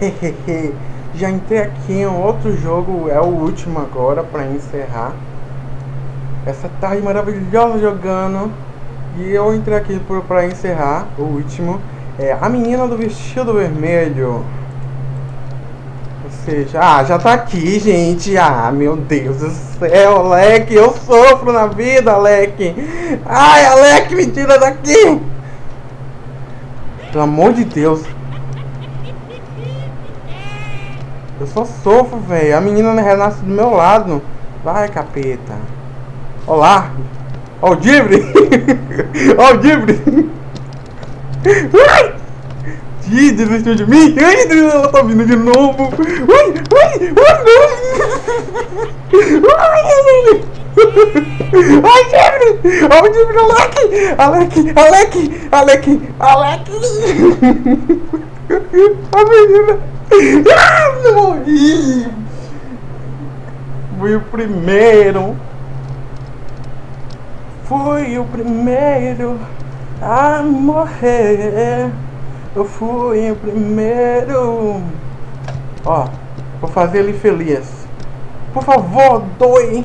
Já entrei aqui em outro jogo, é o último agora para encerrar. Essa tarde maravilhosa jogando. E eu entrei aqui para encerrar o último. É a menina do vestido vermelho. Ou seja, ah, já tá aqui, gente. Ah, meu Deus do céu, Alec. Eu sofro na vida, Alec. Ai, Alec, me tira daqui. Pelo amor de Deus. Eu só sofro, velho. A menina renasce do meu lado. Vai, capeta. Olá. Ó o Dibre. Ó o Dibre. Ai! Ih, desistiu de mim? Ai, ela tá vindo de novo. Ai, ai, ai, não. Ai, ai, Dibre. Ó o Dibre, Alec. Alec, Alec, Alec, Alec. A menina. Ah, morri! Fui o primeiro. Fui o primeiro a morrer. Eu fui o primeiro. Ó, vou fazer ele feliz. Por favor, doe.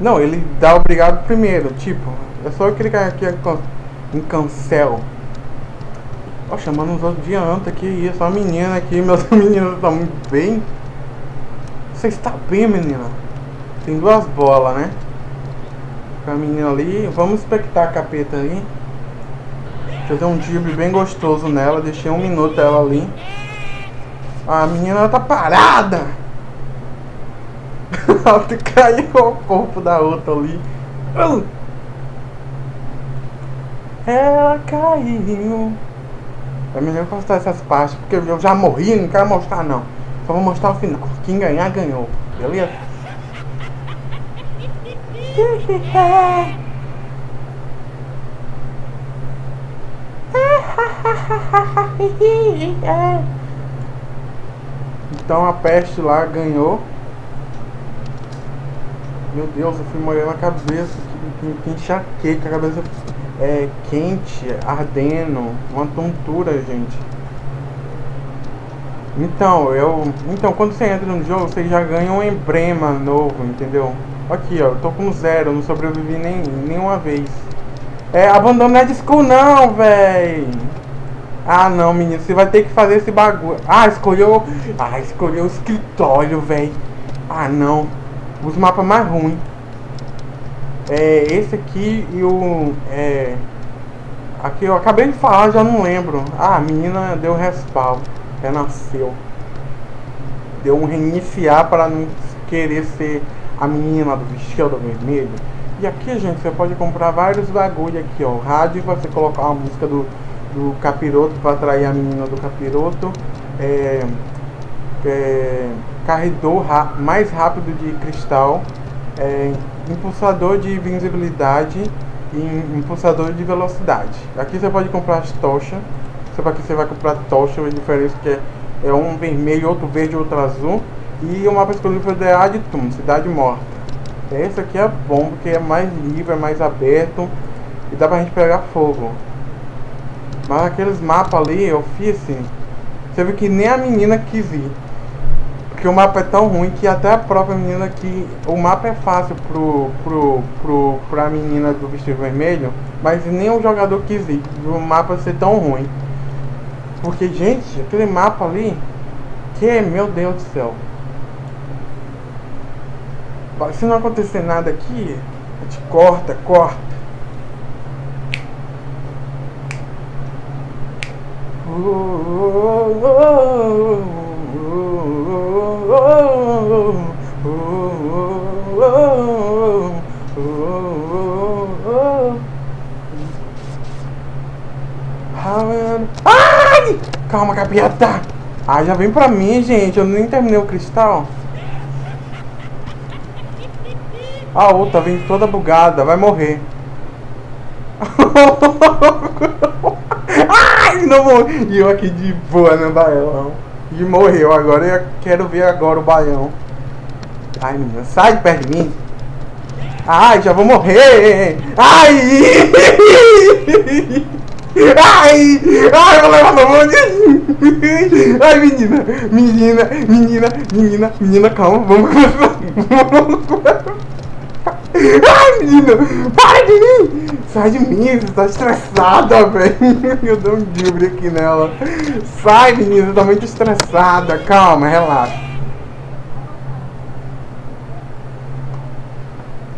Não, ele dá obrigado primeiro. Tipo, é só eu clicar aqui em cancel. Ó, chamando os outros de anta, que isso, a menina aqui, meus meninos estão muito bem. Você está bem, menina? Tem duas bolas, né? Com a menina ali, vamos expectar a capeta ali. Deixa eu dar um drible bem gostoso nela, deixei um minuto ela ali. A menina tá parada! ela caiu o corpo da outra ali. Ela caiu. É melhor postar essas partes, porque eu já morri, não quero mostrar não. Só vou mostrar o final. Quem ganhar, ganhou. Beleza? Então a peste lá ganhou. Meu Deus, eu fui molhando a cabeça. Que, que, que enxaqueca, a cabeça é, quente, ardendo, uma tontura, gente. Então, eu. Então, quando você entra no jogo, você já ganha um emblema novo, entendeu? Aqui, ó, eu tô com zero, não sobrevivi nem nenhuma vez. É, abandona de school não, véi. Ah, não, menino, você vai ter que fazer esse bagulho. Ah, escolheu. Ah, escolheu o escritório, véi. Ah, não. Os mapas mais ruins. É, esse aqui e o... É, aqui eu acabei de falar, já não lembro. Ah, a menina deu respawn. Renasceu. Deu um reiniciar para não querer ser a menina do vestido vermelho. E aqui, gente, você pode comprar vários bagulho aqui, ó. Rádio, você colocar uma música do, do capiroto para atrair a menina do capiroto. É, é, carregador mais rápido de cristal. É, impulsador de visibilidade e impulsador de velocidade. Aqui você pode comprar as tochas. Só aqui você vai comprar tocha, a diferença que é, é um vermelho, outro verde, outro azul. E o mapa exclusivo de Aditum, Cidade Morta. Esse aqui é bom porque é mais livre, é mais aberto e dá pra gente pegar fogo. Mas aqueles mapas ali eu fiz assim, você viu que nem a menina quis ir. Porque o mapa é tão ruim que até a própria menina que. O mapa é fácil pro, pro, pro, pra menina do vestido vermelho, mas nem o jogador quis ir. O mapa ser tão ruim. Porque, gente, aquele mapa ali. Que, meu Deus do céu. Se não acontecer nada aqui, a gente corta, corta. Oh, oh, oh, Ai! Calma, capeta! Ah, já vem pra mim, gente. Eu nem terminei o cristal. A outra vem toda bugada. Vai morrer. Ai, não morri. E eu aqui de boa no baião. E morreu. Agora eu quero ver agora o baião. Ai, menina, sai perto de mim. Ai, já vou morrer. Ai! Ai! Ai, vou levar no de Ai, menina, menina, menina, menina, menina, calma, vamos começar. Ai, menina, para de mim! Sai de mim, você tá estressada, velho. Eu dou um drible aqui nela. Sai, menina, você tá muito estressada. Calma, relaxa.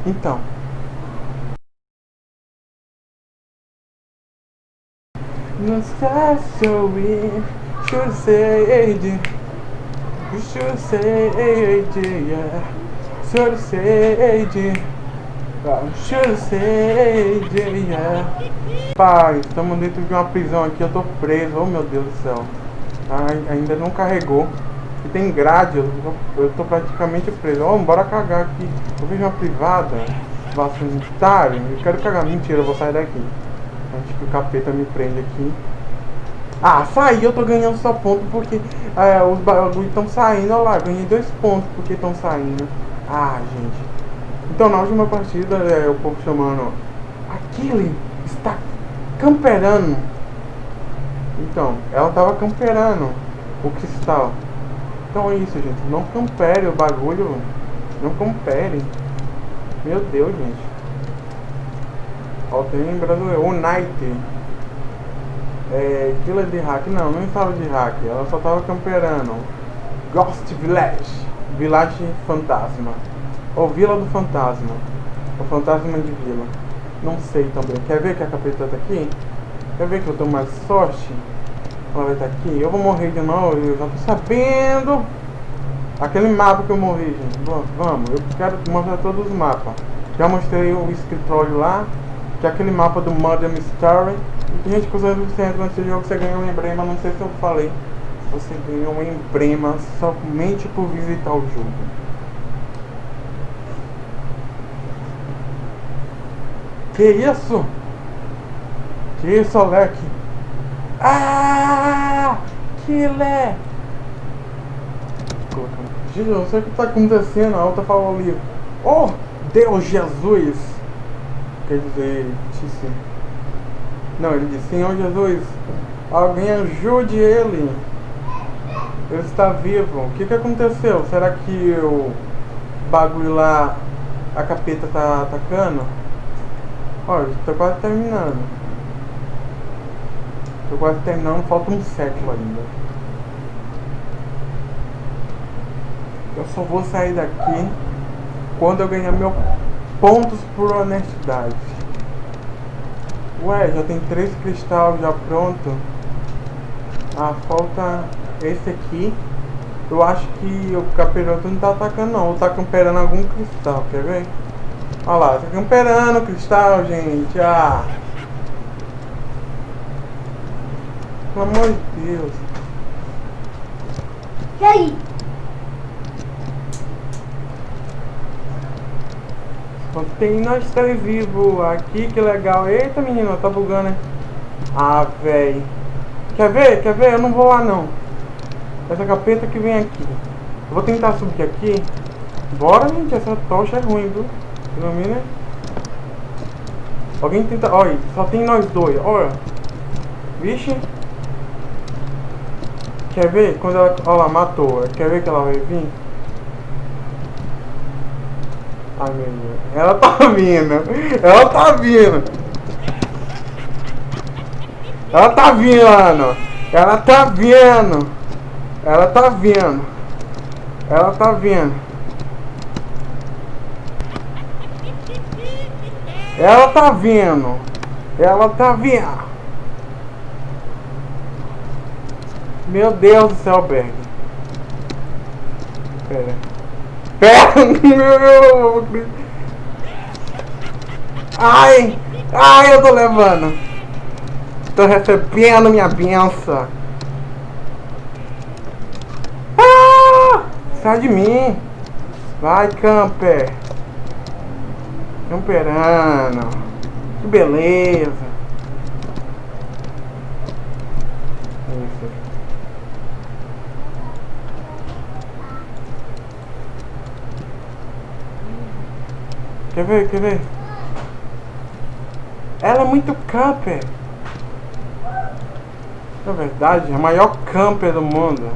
Então. Não está You should say yeah say Pai, estamos dentro de uma prisão aqui, eu tô preso, oh meu Deus do céu Ai, ainda não carregou e tem grade, eu tô, eu tô praticamente preso. Oh, bora cagar aqui. Eu vejo uma privada, vaso eu quero cagar. Mentira, eu vou sair daqui. Antes que o capeta me prenda aqui. Ah, saí, eu tô ganhando só ponto porque é, os bagulhos estão saindo. Olha lá, ganhei dois pontos porque estão saindo. Ah, gente. Então, na última partida, é, o povo chamando. Aquele está camperando. Então, ela tava camperando o cristal. Então é isso, gente. Não campere o bagulho. Não campere. Meu Deus, gente. Ó, tem brasileiro. O Night. É. Killer de hack. Não, não fala de hack. Ela só tava camperando. Ghost Village. Village Fantasma. Ou Vila do Fantasma. O Fantasma de Vila. Não sei também. Quer ver que a capeta tá aqui? Quer ver que eu tô mais sorte? Ela vai estar aqui. Eu vou morrer de novo, eu já tô sabendo. Aquele mapa que eu morri, gente. Vamos, eu quero mostrar todos os mapas. Já mostrei o escritório lá, que é aquele mapa do Murder Mystery. E gente, quando você entra nesse jogo, você ganha um emblema, não sei se eu falei. Você ganha um emblema somente por visitar o jogo. Que isso? Que isso, Alec? Ah! Killer! Gente, eu sei o que está acontecendo. A outra falou ali. Oh, Deus Jesus! Quer dizer, disse. Não, ele disse: Senhor Jesus, alguém ajude ele. Ele está vivo. O que, que aconteceu? Será que o bagulho lá, a capeta tá atacando? Olha, estou quase terminando. Tô quase terminando, falta um século ainda. Eu só vou sair daqui quando eu ganhar meus pontos por honestidade. Ué, já tem três cristais já pronto. Ah, falta esse aqui. Eu acho que o capiroto não tá atacando não. Ou tá camperando algum cristal, quer ver? Olha lá, tá camperando cristal, gente. Ah! Pelo amor de Deus. E aí? Tem nós três vivos aqui, que legal. Eita menina, tá bugando, né? Ah, velho. Quer ver? Quer ver? Eu não vou lá não. Essa capeta que vem aqui. Eu vou tentar subir aqui. Bora, gente. Essa tocha é ruim, viu? Ilumina. Alguém tenta... Olha, só tem nós dois. Olha. Vixe. Quer ver? Quando ela, olha lá, matou. Quer ver que ela vai vir? Ai, meu Deus. Ela tá vindo. Ela tá vindo. Ela tá vindo. Ela tá vindo. Ela tá vindo. Ela tá vindo. Ela tá vindo. Ela tá vindo. Meu Deus do céu, Berg. Pera. Pera! Ai! Ai, eu tô levando. Tô recebendo minha benção. Ah! Sai de mim. Vai, camper. Camperando. Que beleza. Quer ver, quer ver? Ela é muito camper. Na verdade, é a maior camper do mundo.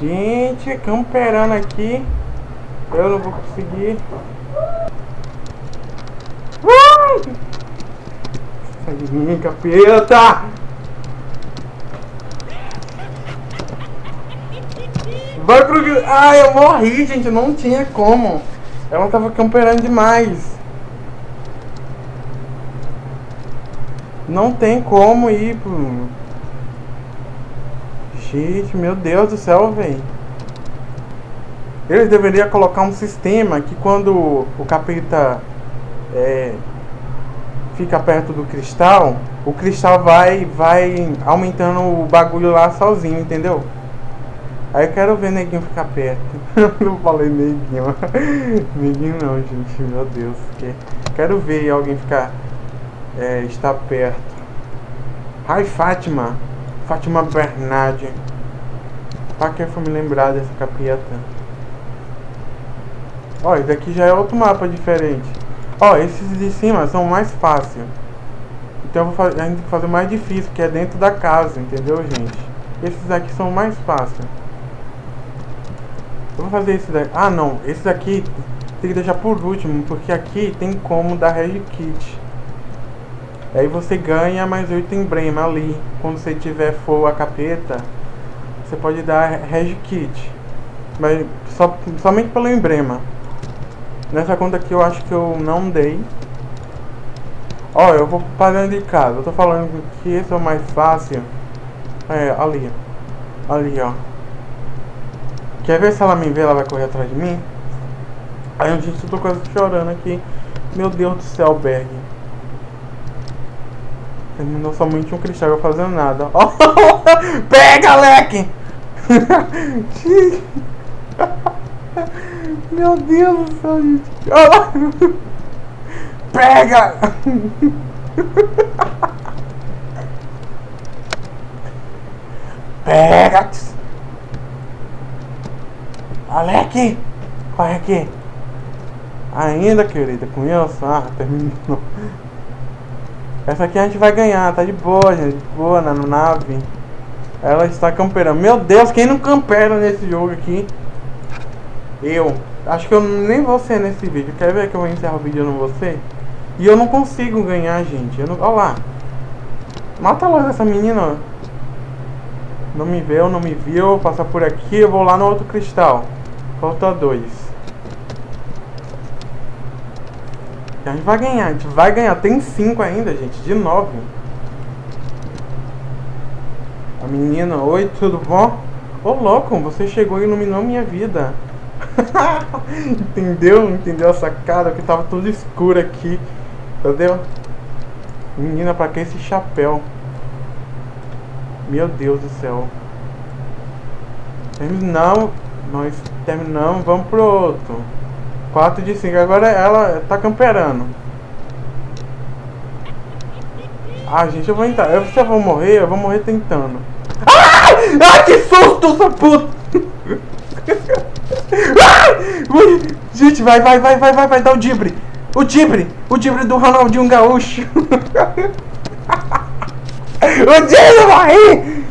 Gente, camperando aqui. Eu não vou conseguir. Sai de mim, capeta! Vai pro... Ai, eu morri, gente. Não tinha como. Ela tava camperando demais. Não tem como ir pro... Gente, meu Deus do céu, velho. Eles deveriam colocar um sistema que quando o capeta é, fica perto do cristal, o cristal vai, vai aumentando o bagulho lá sozinho, entendeu? Aí eu quero ver neguinho ficar perto. não falei neguinho. neguinho não, gente. Meu Deus. Quero ver alguém ficar. É, estar perto. Ai, Fátima. Fátima Bernardi. Pra que foi me lembrar dessa capeta? Ó, esse daqui já é outro mapa diferente. Ó, esses de cima são mais fáceis. Então eu vou fazer, a gente tem que fazer mais difícil, que é dentro da casa, entendeu, gente? Esses aqui são mais fáceis. Eu vou fazer esse daqui. Ah, não. Esse daqui tem que deixar por último, porque aqui tem como dar Reg Kit. Aí você ganha mais 8 emblema ali. Quando você tiver for a capeta, você pode dar Reg Kit. Mas só, somente pelo emblema. Nessa conta aqui eu acho que eu não dei. Ó, eu vou para dentro de casa. Eu tô falando que esse é o mais fácil. É, ali. Ali, ó. Quer ver se ela me vê, ela vai correr atrás de mim? Aí, gente, eu tô quase chorando aqui. Meu Deus do céu, Berg. Terminou somente um cristal fazendo nada. Oh, pega, leque! Meu Deus do céu, gente. Pega! Pega! Alec! Corre aqui! Ainda, querida, isso? Ah, terminou. Essa aqui a gente vai ganhar, tá de boa, gente. Boa na nave. Ela está camperando. Meu Deus, quem não campera nesse jogo aqui? Eu. Acho que eu nem vou ser nesse vídeo. Quer ver que eu vou encerrar o vídeo e não vou ser? E eu não consigo ganhar, gente. Eu não... Olha lá. Mata logo essa menina. Não me viu, não me viu. Passar por aqui, eu vou lá no outro cristal. Falta dois. A gente vai ganhar, a gente vai ganhar. Tem cinco ainda, gente. De nove. A menina, oi, tudo bom? Ô louco, você chegou e iluminou minha vida. Entendeu? Entendeu a sacada? Que tava tudo escuro aqui. Entendeu? Menina, pra que esse chapéu? Meu Deus do céu. Terminamos. Nós terminamos, vamos pro outro. 4 de 5. Agora ela tá camperando. Ah, gente, eu vou entrar. Eu, se eu vou morrer, eu vou morrer tentando. Ah! Ah, que susto, essa puta! Gente, vai, vai, vai, vai, vai, vai, dá o dibre. O dibre, o dibre do Ronaldinho Gaúcho. o dibre morri!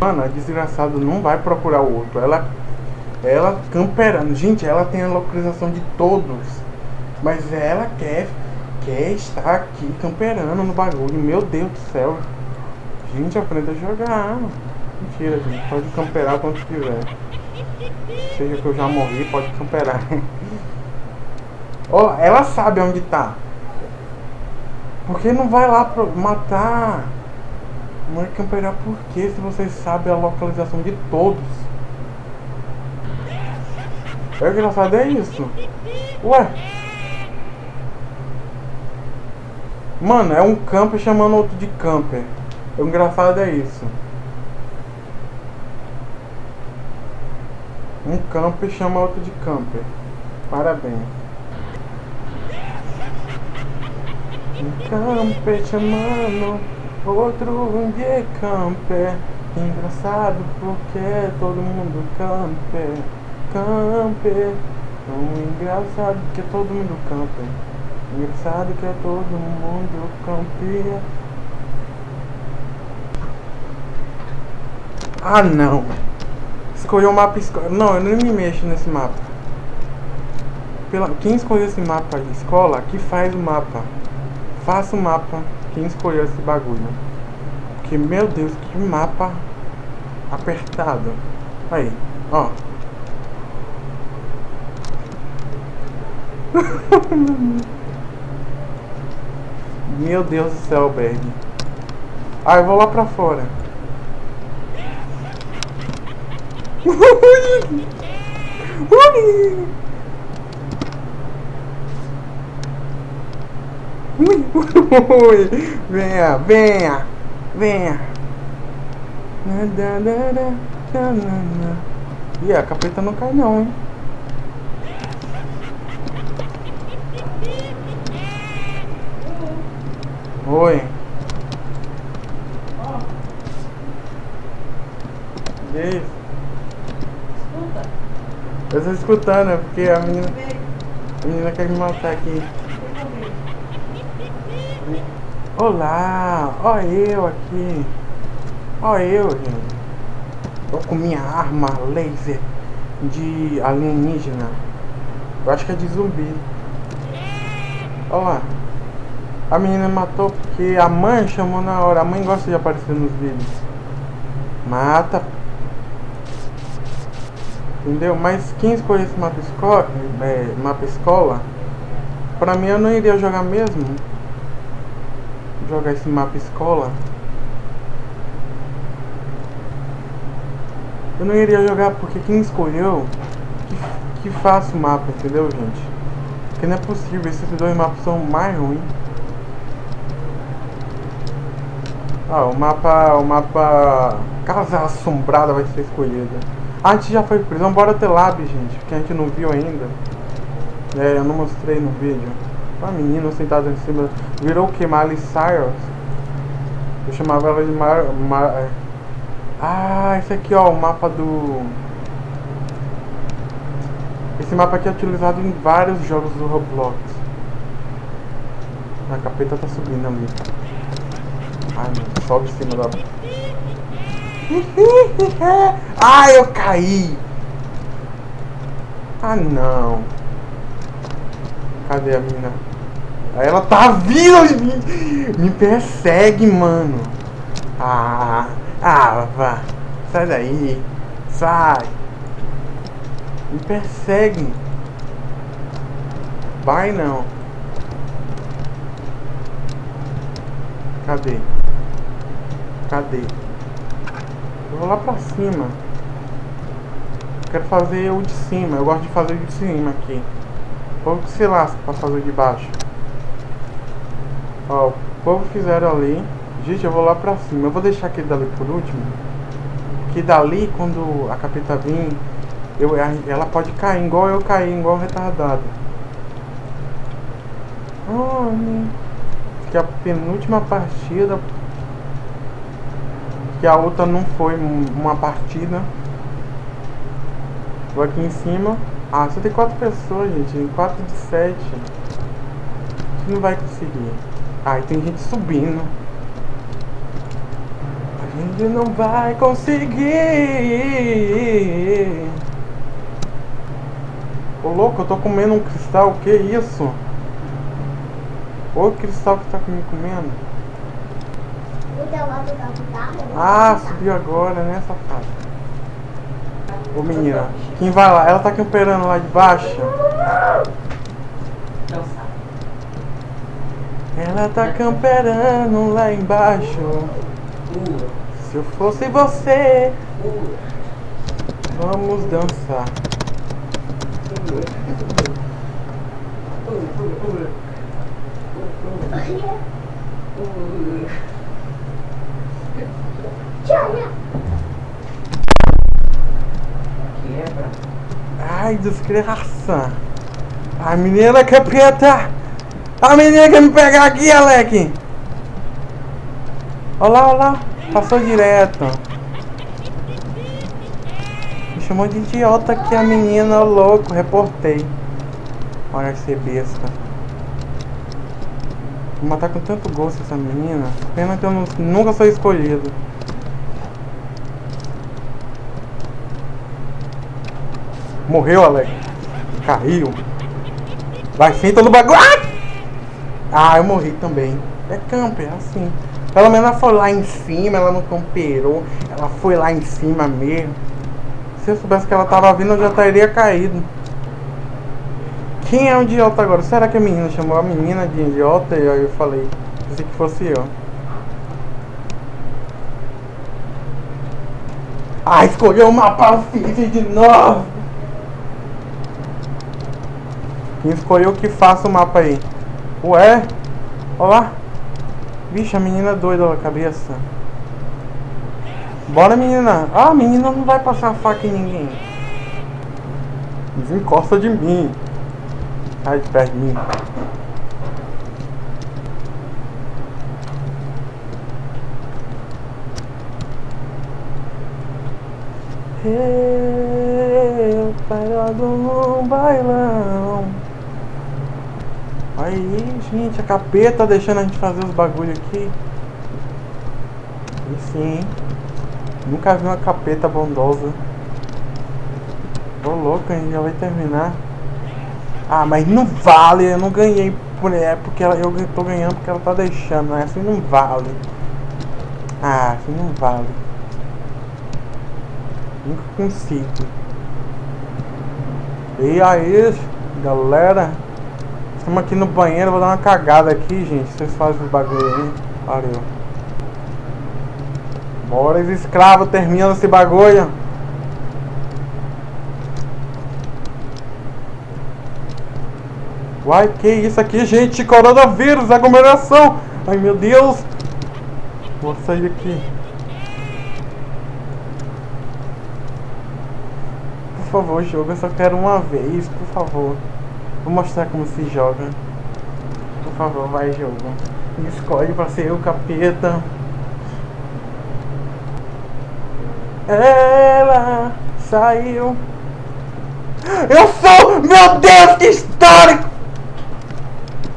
Mano, a desgraçada não vai procurar o outro. Ela, ela camperando. Gente, ela tem a localização de todos. Mas ela quer, quer estar aqui camperando no bagulho. Meu Deus do céu. Gente, aprenda a jogar. Mentira, gente. Pode camperar quando quiser. Seja que eu já morri, pode camperar. Ó, oh, ela sabe onde tá. Porque não vai lá pra matar. Não é camperar por quê se você sabe a localização de todos? É engraçado é isso. Ué. Mano, é um camper chamando outro de camper. O engraçado é isso. Um camper chama outro de camper. Parabéns. Um camper chamando outro de camper. Engraçado porque todo mundo camper. Camper. Tão engraçado porque todo mundo camper. Engraçado que é todo mundo campeão. Ah não! Escolheu o mapa escola. Não, eu nem me mexo nesse mapa. Pela... Quem escolheu esse mapa de escola, que faz o mapa. Faça o mapa. Quem escolheu esse bagulho. Porque, meu Deus, que mapa apertado. Aí, ó. Meu Deus do céu, Berg. Ah, eu vou lá pra fora. venha, venha, venha. E a capeta não cai não, hein? Oi. E aí? Escuta. Eu tô escutando, é porque a menina, a menina quer me matar aqui. Olá, ó eu aqui. Ó eu, gente. Tô com minha arma laser de alienígena. Eu acho que é de zumbi. Olha lá. A menina matou porque a mãe chamou na hora. A mãe gosta de aparecer nos vídeos. Mata. Entendeu? Mas quem escolheu esse mapa escola, é, mapa escola, pra mim eu não iria jogar mesmo. Jogar esse mapa escola. Eu não iria jogar porque quem escolheu que, que faça o mapa, entendeu gente? Porque não é possível, esses dois mapas são mais ruins. Ah, o mapa. O mapa. Casa Assombrada vai ser escolhida. Ah, a gente já foi prisão, bora ter lab, gente, que a gente não viu ainda. É, eu não mostrei no vídeo. Uma menina sentada em cima. Virou o que? Miley Cyrus? Eu chamava ela de Mar. Mar é. ah, esse aqui ó, o mapa do. Esse mapa aqui é utilizado em vários jogos do Roblox. A capeta tá subindo ali. Ai, meu, sobe em cima da. Ai, eu caí! Ah, não. Cadê a mina? Ela tá vindo! Me, me persegue, mano. Ah, ah, vá. Sai daí. Sai. Me persegue. Vai não. Cadê? Cadê? Eu vou lá pra cima. Quero fazer o de cima. Eu gosto de fazer o de cima aqui. O povo que se lasca pra fazer o de baixo. Ó, o povo fizeram ali. Gente, eu vou lá pra cima. Eu vou deixar aquele dali por último. Que dali, quando a capeta vir, eu, ela pode cair igual eu caí, igual retardado. Oh, que a penúltima partida que a outra não foi uma partida. Vou aqui em cima. Ah, só tem quatro pessoas, gente. Quatro de sete. A não vai conseguir. Ah, e tem gente subindo. A gente não vai conseguir. Ô louco, eu tô comendo um cristal. Que isso? Ô cristal que tá me comendo. Ah, subiu agora, né, safado? Ô menina, quem vai lá? Ela tá camperando lá de baixo? Ela tá camperando lá embaixo. Se eu fosse você, vamos dançar. Quebra. Ai, desgraça. A menina que é. A menina quer me pegar aqui, Alec. Olha lá, olha lá. Passou direto. Me chamou de idiota aqui a menina, louco. Reportei. Olha ser besta. Vou matar com tanto gosto essa menina. Pena que eu não- nunca sou escolhido. Morreu, Alex. Caiu. Vai, senta no bagulho. Ah! Eu morri também. É camper, é assim. Pelo menos ela foi lá em cima, ela não camperou. Ela foi lá em cima mesmo. Se eu soubesse que ela tava vindo, eu já teria caído. Quem é o idiota agora? Será que a menina chamou a menina de idiota? E aí eu falei, pensei que fosse eu. Ah, escolheu o mapa de novo! Quem escolheu que faça o mapa aí? Ué? Olha lá. Vixe, a menina é doida da cabeça. Bora, menina. Ah, a menina não vai passar faca em ninguém. Desencosta de mim. Sai de perto de mim. Eu parado num bailão. Aí, gente, a capeta deixando a gente fazer os bagulho aqui. E sim? Nunca vi uma capeta bondosa. Tô louco, a já vai terminar. Ah, mas não vale, eu não ganhei por é porque ela, eu tô ganhando porque ela tá deixando, né? Assim não vale. Ah, assim não vale. Nunca consigo. E aí, galera? Estamos aqui no banheiro, vou dar uma cagada aqui, gente. Vocês fazem os bagulho aí. Valeu. Bora, os escravos, terminando esse bagulho. Uai, que isso aqui, gente? Coronavírus, aglomeração. Ai, meu Deus. Vou sair daqui. Por favor, jogo, eu só quero uma vez, por favor. Vou mostrar como se joga. Por favor, vai jogo. Me escolhe pra ser o capeta. Ela saiu. Eu sou! Meu Deus, que histórico!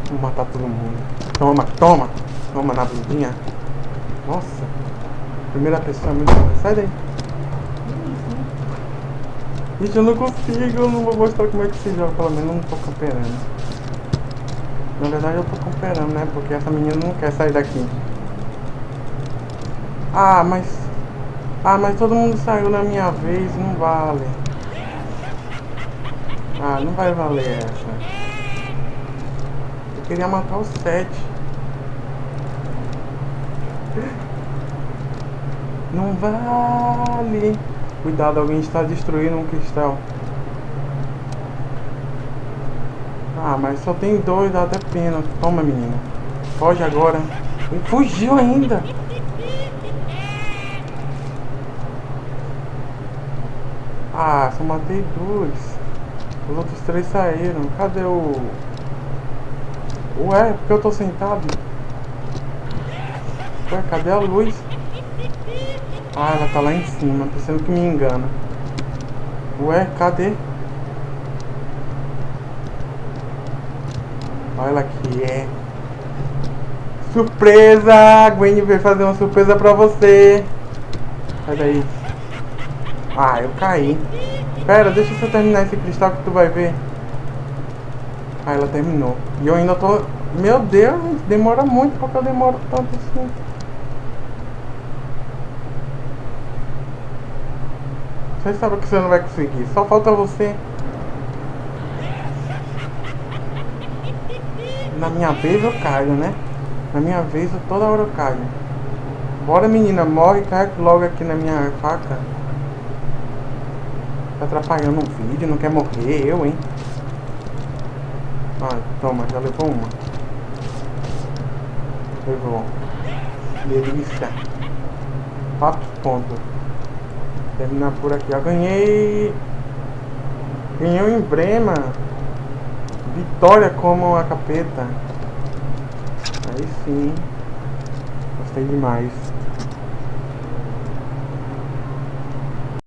Vou matar todo mundo. Toma, toma! Toma na bundinha. Nossa! Primeira pessoa é muito. Sai daí! Gente, eu não consigo, eu não vou mostrar como é que se joga, pelo menos eu não tô camperando. Na verdade eu tô camperando, né? Porque essa menina não quer sair daqui. Ah, mas. Ah, mas todo mundo saiu na minha vez, não vale. Ah, não vai valer essa. Eu queria matar os sete. Não vale. Cuidado, alguém está destruindo um cristal. Ah, mas só tem dois, dá até pena. Toma, menina. Foge agora. Ele fugiu ainda. Ah, só matei dois. Os outros três saíram. Cadê o... Ué, porque eu tô sentado? Ué, cadê a luz? Ah, ela tá lá em cima, pensando que me engana. Ué, cadê? Olha aqui, é. Surpresa! A Gwen veio fazer uma surpresa pra você. Sai daí. Ah, eu caí. Pera, deixa eu terminar esse cristal que tu vai ver. Ah, ela terminou. E eu ainda tô... Meu Deus, demora muito porque eu demoro tanto assim. Você sabe que você não vai conseguir. Só falta você. Na minha vez eu caio, né? Na minha vez eu toda hora eu caio. Bora menina, morre cai logo aqui na minha faca. Tá atrapalhando o vídeo, não quer morrer, eu, hein? Ah, toma, já levou uma. Levou. Delícia. Quatro pontos. Terminar por aqui. Ganhei. Ganhei um emblema. Vitória como a capeta. Aí sim. Gostei demais.